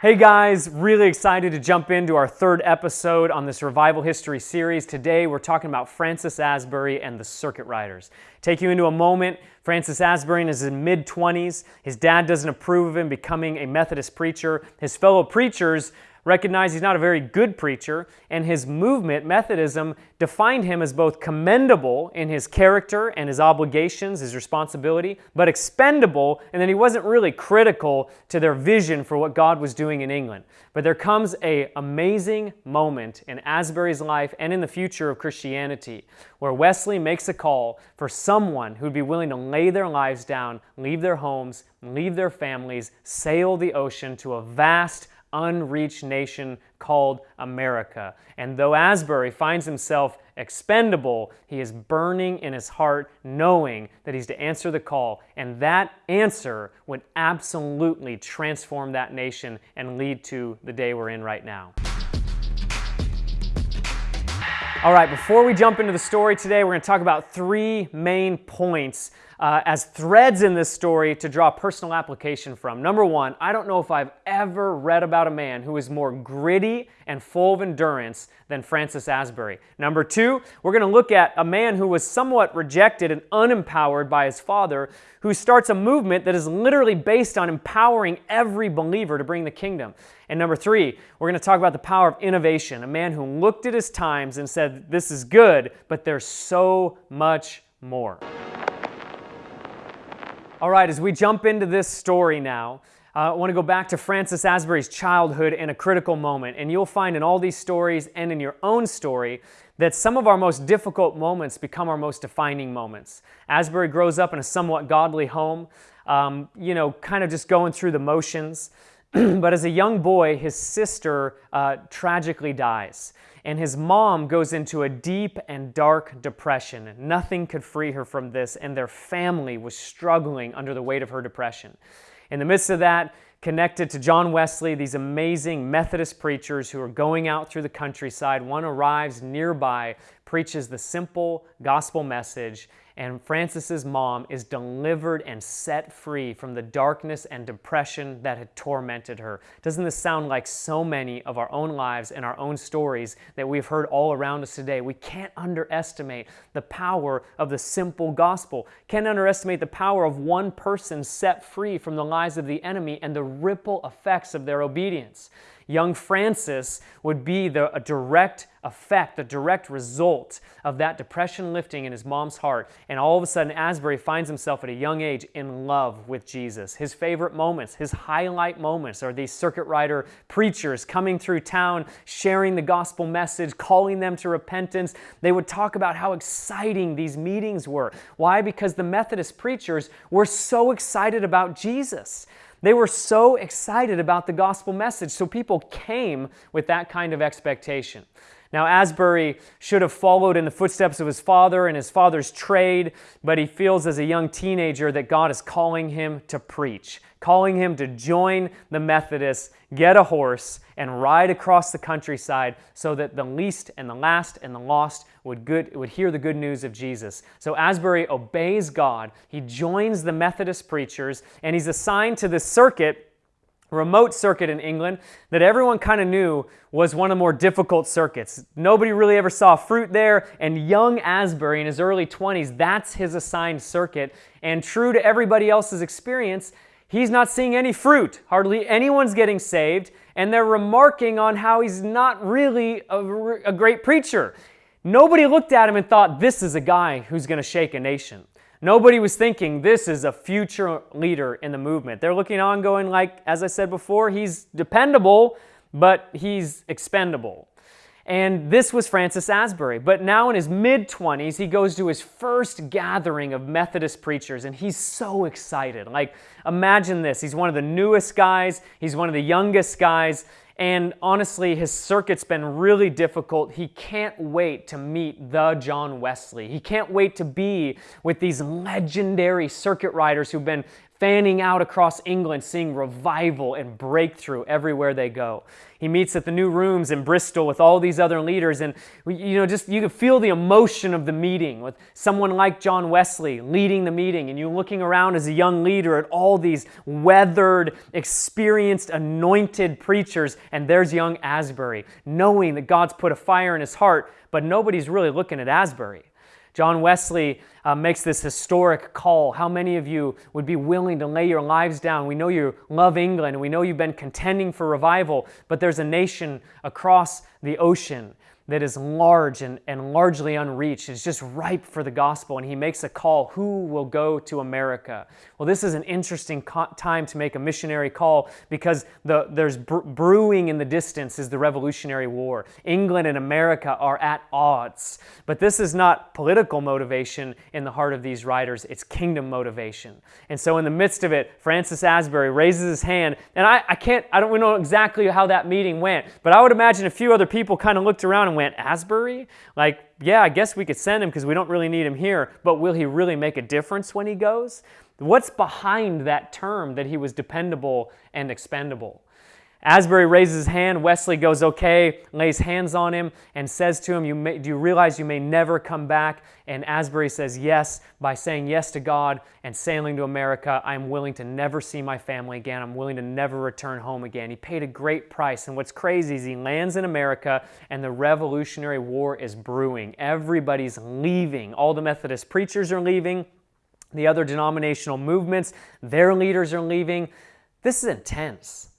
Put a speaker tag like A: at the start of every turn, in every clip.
A: Hey guys, really excited to jump into our third episode on this revival history series. Today we're talking about Francis Asbury and the Circuit Riders. Take you into a moment. Francis Asbury is in mid 20s. His dad doesn't approve of him becoming a Methodist preacher. His fellow preachers recognize he's not a very good preacher, and his movement, Methodism, defined him as both commendable in his character and his obligations, his responsibility, but expendable, and then he wasn't really critical to their vision for what God was doing in England. But there comes a amazing moment in Asbury's life and in the future of Christianity where Wesley makes a call for someone who'd be willing to lay their lives down, leave their homes, leave their families, sail the ocean to a vast unreached nation called America. And though Asbury finds himself expendable, he is burning in his heart, knowing that he's to answer the call. And that answer would absolutely transform that nation and lead to the day we're in right now. All right, before we jump into the story today, we're going to talk about three main points uh, as threads in this story to draw personal application from. Number one, I don't know if I've ever read about a man who is more gritty and full of endurance than Francis Asbury. Number two, we're going to look at a man who was somewhat rejected and unempowered by his father, who starts a movement that is literally based on empowering every believer to bring the kingdom. And number three, we're going to talk about the power of innovation, a man who looked at his times and said, This is good, but there's so much more. All right, as we jump into this story now, uh, I want to go back to Francis Asbury's childhood in a critical moment. And you'll find in all these stories and in your own story that some of our most difficult moments become our most defining moments. Asbury grows up in a somewhat godly home, um, you know, kind of just going through the motions. but as a young boy, his sister uh, tragically dies and his mom goes into a deep and dark depression. Nothing could free her from this, and their family was struggling under the weight of her depression. In the midst of that, connected to John Wesley, these amazing Methodist preachers who are going out through the countryside, one arrives nearby, preaches the simple gospel message, and Francis's mom is delivered and set free from the darkness and depression that had tormented her. Doesn't this sound like so many of our own lives and our own stories that we've heard all around us today? We can't underestimate the power of the simple gospel. Can't underestimate the power of one person set free from the lies of the enemy and the ripple effects of their obedience young Francis would be the a direct effect, the direct result of that depression lifting in his mom's heart. And all of a sudden, Asbury finds himself at a young age in love with Jesus. His favorite moments, his highlight moments, are these circuit rider preachers coming through town, sharing the gospel message, calling them to repentance. They would talk about how exciting these meetings were. Why? Because the Methodist preachers were so excited about Jesus. They were so excited about the gospel message, so people came with that kind of expectation. Now, Asbury should have followed in the footsteps of his father and his father's trade, but he feels as a young teenager that God is calling him to preach, calling him to join the Methodists, get a horse, and ride across the countryside so that the least and the last and the lost would, good, would hear the good news of Jesus. So Asbury obeys God. He joins the Methodist preachers, and he's assigned to the circuit remote circuit in England that everyone kind of knew was one of the more difficult circuits. Nobody really ever saw fruit there, and young Asbury in his early 20s, that's his assigned circuit. And true to everybody else's experience, he's not seeing any fruit. Hardly anyone's getting saved, and they're remarking on how he's not really a, a great preacher. Nobody looked at him and thought, this is a guy who's going to shake a nation. Nobody was thinking this is a future leader in the movement. They're looking on going like, as I said before, he's dependable, but he's expendable. And this was Francis Asbury. But now in his mid 20s, he goes to his first gathering of Methodist preachers, and he's so excited. Like, imagine this he's one of the newest guys, he's one of the youngest guys, and honestly, his circuit's been really difficult. He can't wait to meet the John Wesley. He can't wait to be with these legendary circuit riders who've been fanning out across England, seeing revival and breakthrough everywhere they go. He meets at the new rooms in Bristol with all these other leaders, and you know, just you can feel the emotion of the meeting with someone like John Wesley leading the meeting, and you looking around as a young leader at all these weathered, experienced, anointed preachers, and there's young Asbury, knowing that God's put a fire in his heart, but nobody's really looking at Asbury. John Wesley uh, makes this historic call. How many of you would be willing to lay your lives down? We know you love England and we know you've been contending for revival, but there's a nation across the ocean that is large and, and largely unreached. It's just ripe for the gospel. And he makes a call who will go to America? Well, this is an interesting time to make a missionary call because the, there's br- brewing in the distance is the Revolutionary War. England and America are at odds. But this is not political motivation in the heart of these riders, it's kingdom motivation. And so, in the midst of it, Francis Asbury raises his hand. And I, I can't, I don't know exactly how that meeting went, but I would imagine a few other people kind of looked around and went, Asbury? Like, yeah, I guess we could send him because we don't really need him here, but will he really make a difference when he goes? What's behind that term that he was dependable and expendable? Asbury raises his hand. Wesley goes, okay, lays hands on him, and says to him, you may, Do you realize you may never come back? And Asbury says, Yes, by saying yes to God and sailing to America, I'm willing to never see my family again. I'm willing to never return home again. He paid a great price. And what's crazy is he lands in America, and the Revolutionary War is brewing. Everybody's leaving. All the Methodist preachers are leaving, the other denominational movements, their leaders are leaving. This is intense.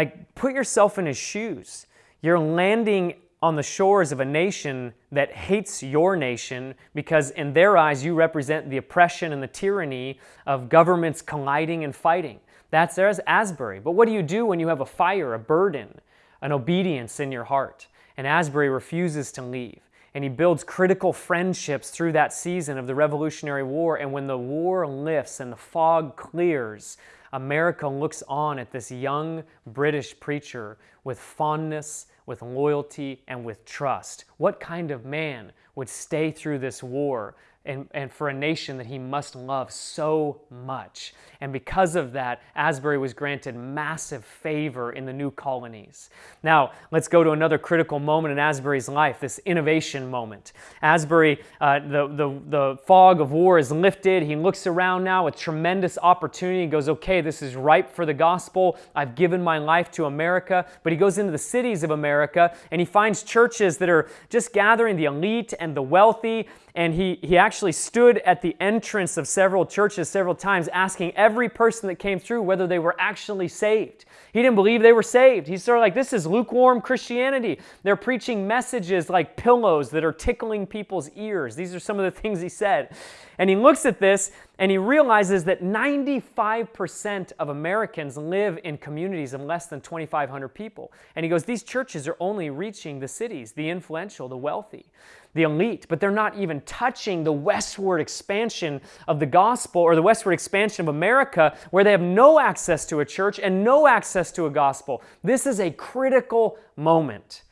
A: Like, put yourself in his shoes. You're landing on the shores of a nation that hates your nation because, in their eyes, you represent the oppression and the tyranny of governments colliding and fighting. That's there's Asbury. But what do you do when you have a fire, a burden, an obedience in your heart? And Asbury refuses to leave. And he builds critical friendships through that season of the Revolutionary War. And when the war lifts and the fog clears, America looks on at this young British preacher with fondness, with loyalty, and with trust. What kind of man would stay through this war and, and for a nation that he must love so much. And because of that, Asbury was granted massive favor in the new colonies. Now, let's go to another critical moment in Asbury's life, this innovation moment. Asbury, uh, the, the, the fog of war is lifted. He looks around now with tremendous opportunity. He goes, okay, this is ripe for the gospel. I've given my life to America. But he goes into the cities of America and he finds churches that are just gathering the elite and the wealthy and he, he actually stood at the entrance of several churches several times asking every person that came through whether they were actually saved. He didn't believe they were saved. He's sort of like, this is lukewarm Christianity. They're preaching messages like pillows that are tickling people's ears. These are some of the things he said. And he looks at this and he realizes that 95% of Americans live in communities of less than 2,500 people. And he goes, These churches are only reaching the cities, the influential, the wealthy, the elite, but they're not even touching the westward expansion of the gospel or the westward expansion of America where they have no access to a church and no access to a gospel. This is a critical moment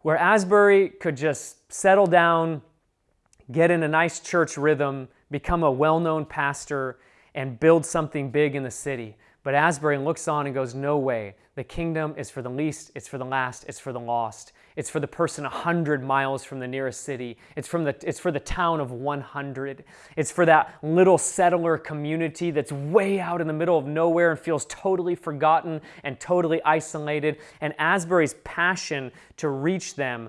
A: where Asbury could just settle down, get in a nice church rhythm, become a well known pastor, and build something big in the city. But Asbury looks on and goes, No way. The kingdom is for the least, it's for the last, it's for the lost. It's for the person 100 miles from the nearest city. It's, from the, it's for the town of 100. It's for that little settler community that's way out in the middle of nowhere and feels totally forgotten and totally isolated. And Asbury's passion to reach them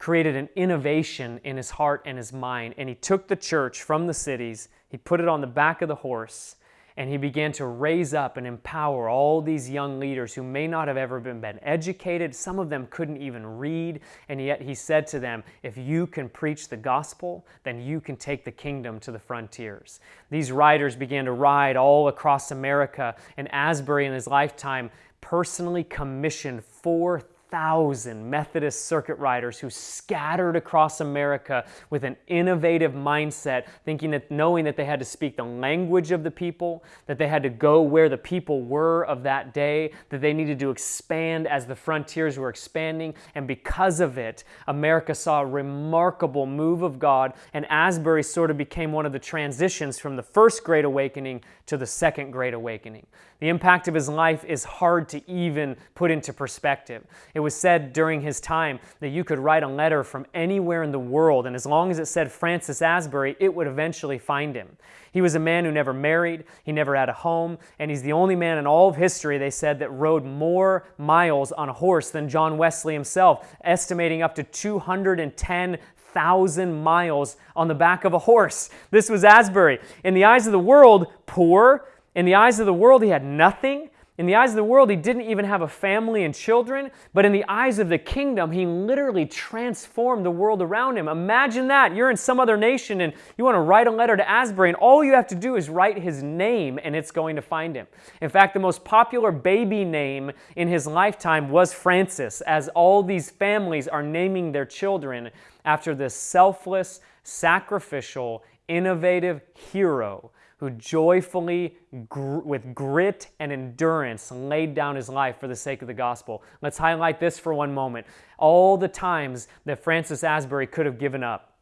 A: created an innovation in his heart and his mind. And he took the church from the cities, he put it on the back of the horse, and he began to raise up and empower all these young leaders who may not have ever been, been educated. Some of them couldn't even read. And yet he said to them, If you can preach the gospel, then you can take the kingdom to the frontiers. These riders began to ride all across America, and Asbury in his lifetime personally commissioned 4,000 thousand Methodist circuit riders who scattered across America with an innovative mindset, thinking that knowing that they had to speak the language of the people, that they had to go where the people were of that day, that they needed to expand as the frontiers were expanding. And because of it, America saw a remarkable move of God, and Asbury sort of became one of the transitions from the first Great Awakening to the second Great Awakening. The impact of his life is hard to even put into perspective. It was said during his time that you could write a letter from anywhere in the world, and as long as it said Francis Asbury, it would eventually find him. He was a man who never married, he never had a home, and he's the only man in all of history, they said, that rode more miles on a horse than John Wesley himself, estimating up to 210 thousand miles on the back of a horse. This was Asbury. In the eyes of the world, poor, in the eyes of the world, he had nothing. In the eyes of the world, he didn't even have a family and children, but in the eyes of the kingdom, he literally transformed the world around him. Imagine that. You're in some other nation and you want to write a letter to Asbury, and all you have to do is write his name and it's going to find him. In fact, the most popular baby name in his lifetime was Francis, as all these families are naming their children after this selfless, sacrificial, innovative hero who joyfully, gr- with grit and endurance, laid down his life for the sake of the gospel. Let's highlight this for one moment. All the times that Francis Asbury could have given up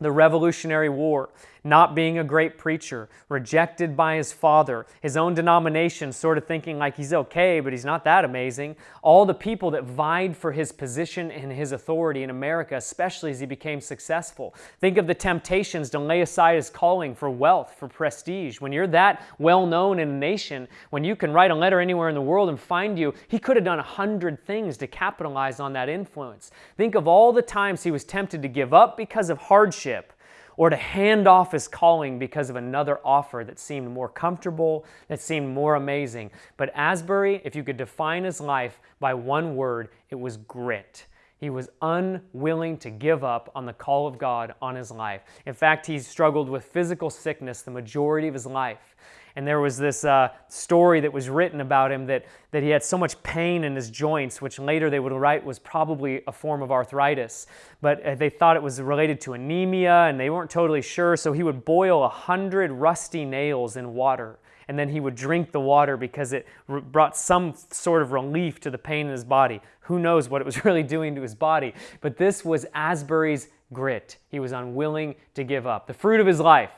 A: the Revolutionary War, not being a great preacher, rejected by his father, his own denomination sort of thinking like he's okay, but he's not that amazing. All the people that vied for his position and his authority in America, especially as he became successful. Think of the temptations to lay aside his calling for wealth, for prestige. When you're that well known in a nation, when you can write a letter anywhere in the world and find you, he could have done a hundred things to capitalize on that influence. Think of all the times he was tempted to give up because of hardship or to hand off his calling because of another offer that seemed more comfortable, that seemed more amazing. But Asbury, if you could define his life by one word, it was grit. He was unwilling to give up on the call of God on his life. In fact, he struggled with physical sickness the majority of his life. And there was this uh, story that was written about him that, that he had so much pain in his joints, which later they would write was probably a form of arthritis. But uh, they thought it was related to anemia and they weren't totally sure. So he would boil a hundred rusty nails in water. And then he would drink the water because it brought some sort of relief to the pain in his body. Who knows what it was really doing to his body? But this was Asbury's grit. He was unwilling to give up. The fruit of his life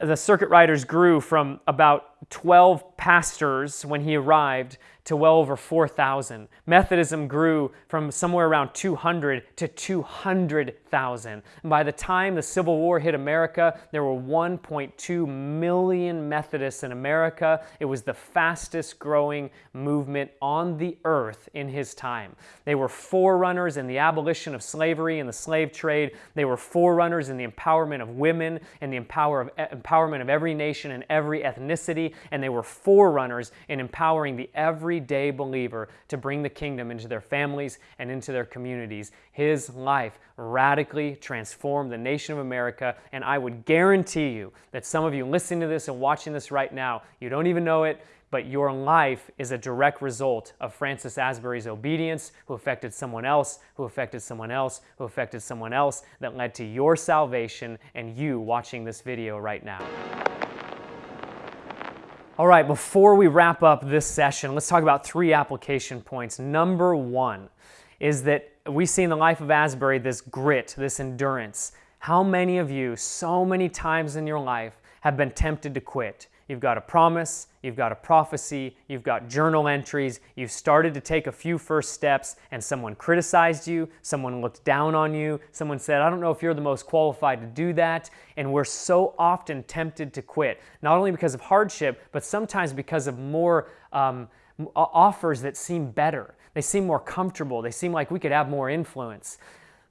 A: the circuit riders grew from about 12 pastors when he arrived to well over 4,000. Methodism grew from somewhere around 200 to 200,000. By the time the Civil War hit America, there were 1.2 million Methodists in America. It was the fastest growing movement on the earth in his time. They were forerunners in the abolition of slavery and the slave trade. They were forerunners in the empowerment of women and the empower of, empowerment of every nation and every ethnicity. And they were forerunners in empowering the every everyday believer to bring the kingdom into their families and into their communities. His life radically transformed the nation of America, and I would guarantee you that some of you listening to this and watching this right now, you don't even know it, but your life is a direct result of Francis Asbury's obedience, who affected someone else, who affected someone else, who affected someone else, that led to your salvation and you watching this video right now. All right, before we wrap up this session, let's talk about three application points. Number one is that we see in the life of Asbury this grit, this endurance. How many of you, so many times in your life, have been tempted to quit? You've got a promise, you've got a prophecy, you've got journal entries, you've started to take a few first steps, and someone criticized you, someone looked down on you, someone said, I don't know if you're the most qualified to do that. And we're so often tempted to quit, not only because of hardship, but sometimes because of more um, offers that seem better. They seem more comfortable, they seem like we could have more influence.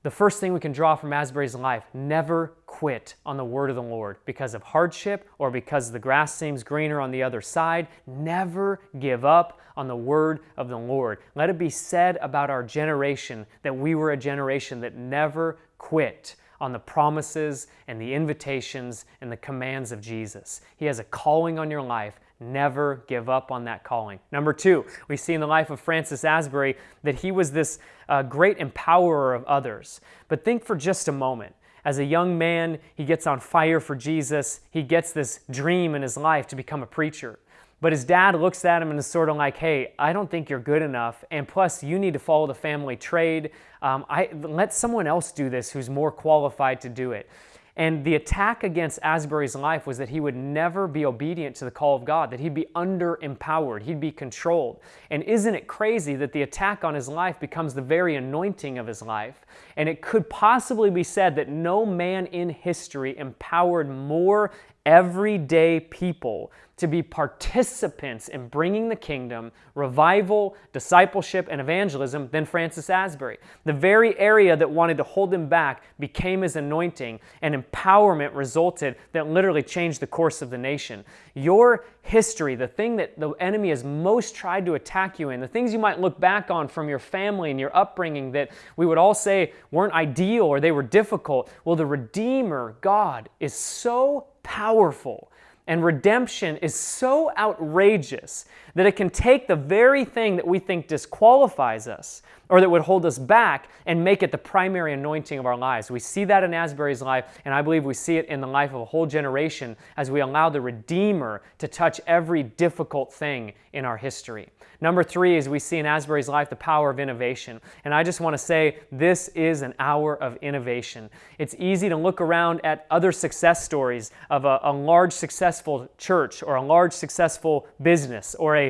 A: The first thing we can draw from Asbury's life never quit on the word of the Lord because of hardship or because the grass seems greener on the other side. Never give up on the word of the Lord. Let it be said about our generation that we were a generation that never quit on the promises and the invitations and the commands of Jesus. He has a calling on your life. Never give up on that calling. Number two, we see in the life of Francis Asbury that he was this uh, great empowerer of others. But think for just a moment. As a young man, he gets on fire for Jesus. He gets this dream in his life to become a preacher. But his dad looks at him and is sort of like, hey, I don't think you're good enough. And plus, you need to follow the family trade. Um, I, let someone else do this who's more qualified to do it. And the attack against Asbury's life was that he would never be obedient to the call of God, that he'd be under empowered, he'd be controlled. And isn't it crazy that the attack on his life becomes the very anointing of his life? And it could possibly be said that no man in history empowered more everyday people to be participants in bringing the kingdom, revival, discipleship, and evangelism than Francis Asbury. The very area that wanted to hold him back became his anointing, and empowerment resulted that literally changed the course of the nation. Your history, the thing that the enemy has most tried to attack you in, the things you might look back on from your family and your upbringing that we would all say weren't ideal or they were difficult, well, the Redeemer, God, is so powerful. And redemption is so outrageous that it can take the very thing that we think disqualifies us or that would hold us back and make it the primary anointing of our lives. We see that in Asbury's life, and I believe we see it in the life of a whole generation as we allow the Redeemer to touch every difficult thing in our history. Number three is we see in Asbury's life the power of innovation. And I just want to say this is an hour of innovation. It's easy to look around at other success stories of a, a large successful church or a large successful business or a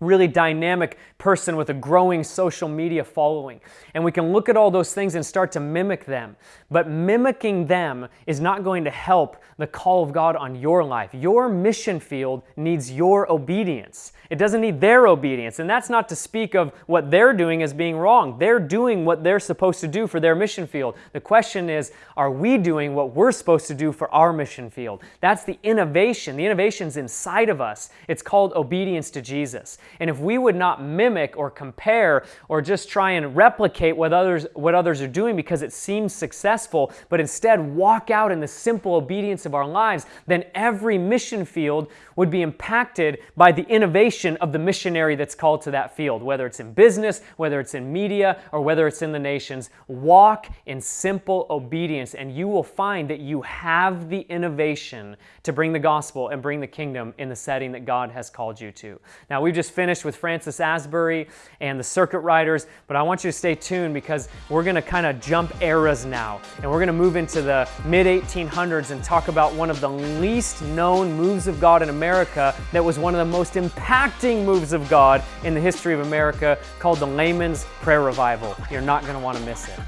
A: really dynamic person with a growing social media following. And we can look at all those things and start to mimic them. But mimicking them is not going to help the call of God on your life. Your mission field needs your obedience. It doesn't need their obedience. And that's not to speak of what they're doing as being wrong. They're doing what they're supposed to do for their mission field. The question is, are we doing what we're supposed to do for our mission field? That's the innovation. The innovation's inside of us. It's called obedience to Jesus. And if we would not mimic or compare or just try and replicate what others what others are doing because it seems successful, but instead walk out in the simple obedience of our lives, then every mission field would be impacted by the innovation of the missionary that's called to that field, whether it's in business, whether it's in media, or whether it's in the nations. Walk in simple obedience, and you will find that you have the innovation to bring the gospel and bring the kingdom in the setting that God has called you to. Now, we've just finished with Francis Asbury and the circuit riders, but I want you to stay tuned because we're going to kind of jump eras now, and we're going to move into the mid 1800s and talk about one of the least known moves of God in America that was one of the most impacting moves of God in the history of America called the Layman's Prayer Revival. You're not going to want to miss it.